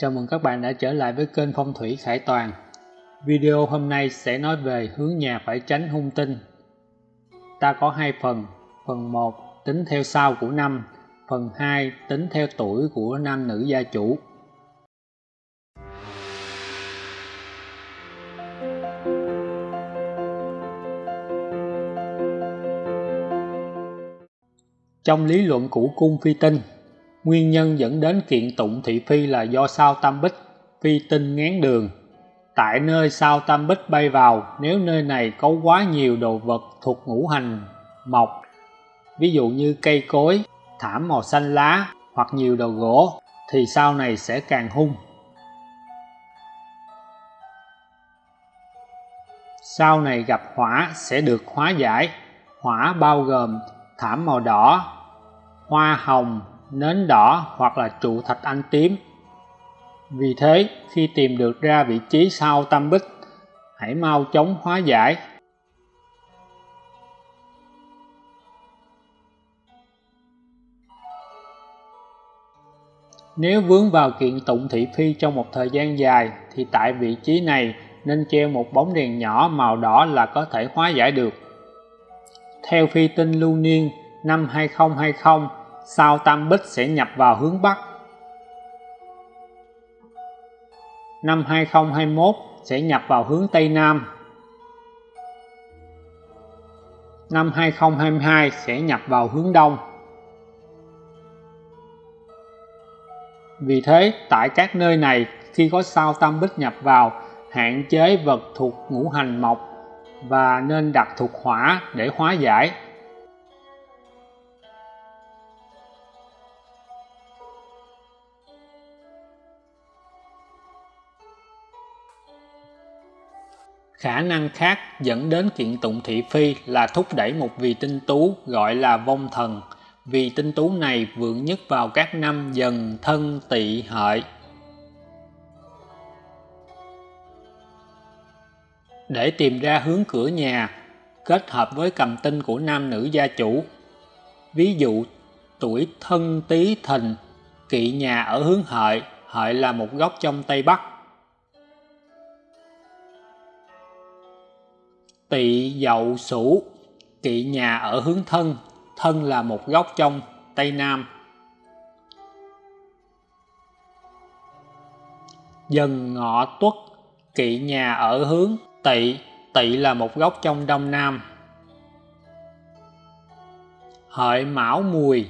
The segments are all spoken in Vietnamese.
Chào mừng các bạn đã trở lại với kênh Phong thủy Khải Toàn. Video hôm nay sẽ nói về hướng nhà phải tránh hung tinh. Ta có hai phần, phần 1 tính theo sao của năm, phần 2 tính theo tuổi của nam nữ gia chủ. Trong lý luận của cung phi tinh, Nguyên nhân dẫn đến kiện tụng thị phi là do sao tam bích, phi tinh ngán đường. Tại nơi sao tam bích bay vào, nếu nơi này có quá nhiều đồ vật thuộc ngũ hành mộc, ví dụ như cây cối, thảm màu xanh lá hoặc nhiều đồ gỗ, thì sau này sẽ càng hung. Sau này gặp hỏa sẽ được hóa giải. Hỏa bao gồm thảm màu đỏ, hoa hồng, nến đỏ hoặc là trụ thạch anh tím. Vì thế, khi tìm được ra vị trí sau tam bích, hãy mau chóng hóa giải. Nếu vướng vào kiện tụng thị phi trong một thời gian dài thì tại vị trí này nên treo một bóng đèn nhỏ màu đỏ là có thể hóa giải được. Theo phi tinh lưu niên năm 2020 sao tam bích sẽ nhập vào hướng Bắc. Năm 2021 sẽ nhập vào hướng Tây Nam. Năm 2022 sẽ nhập vào hướng Đông. Vì thế, tại các nơi này, khi có sao tam bích nhập vào, hạn chế vật thuộc ngũ hành mộc và nên đặt thuộc hỏa để hóa giải Khả năng khác dẫn đến kiện tụng thị phi là thúc đẩy một vị tinh tú gọi là vong thần. Vị tinh tú này vượng nhất vào các năm dần thân tỵ hợi. Để tìm ra hướng cửa nhà, kết hợp với cầm tinh của nam nữ gia chủ. Ví dụ, tuổi thân tý thìn, kỵ nhà ở hướng hợi, hợi là một góc trong Tây Bắc tỵ dậu sửu kỵ nhà ở hướng thân thân là một góc trong tây nam. Dần ngọ tuất, kỵ nhà ở hướng tỵ tỵ là một góc trong đông nam. Hợi mão mùi,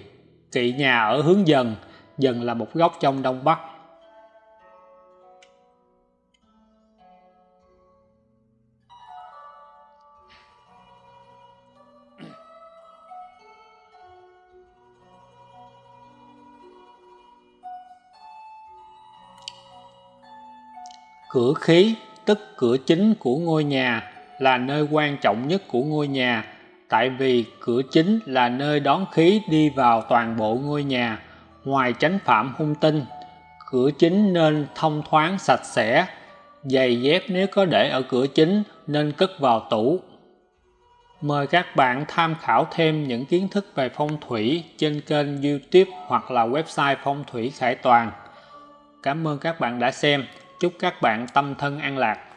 kỵ nhà ở hướng dần dần là một góc trong đông bắc. Cửa khí, tức cửa chính của ngôi nhà, là nơi quan trọng nhất của ngôi nhà, tại vì cửa chính là nơi đón khí đi vào toàn bộ ngôi nhà, ngoài tránh phạm hung tinh. Cửa chính nên thông thoáng sạch sẽ, giày dép nếu có để ở cửa chính nên cất vào tủ. Mời các bạn tham khảo thêm những kiến thức về phong thủy trên kênh youtube hoặc là website phong thủy khải toàn. Cảm ơn các bạn đã xem. Chúc các bạn tâm thân an lạc.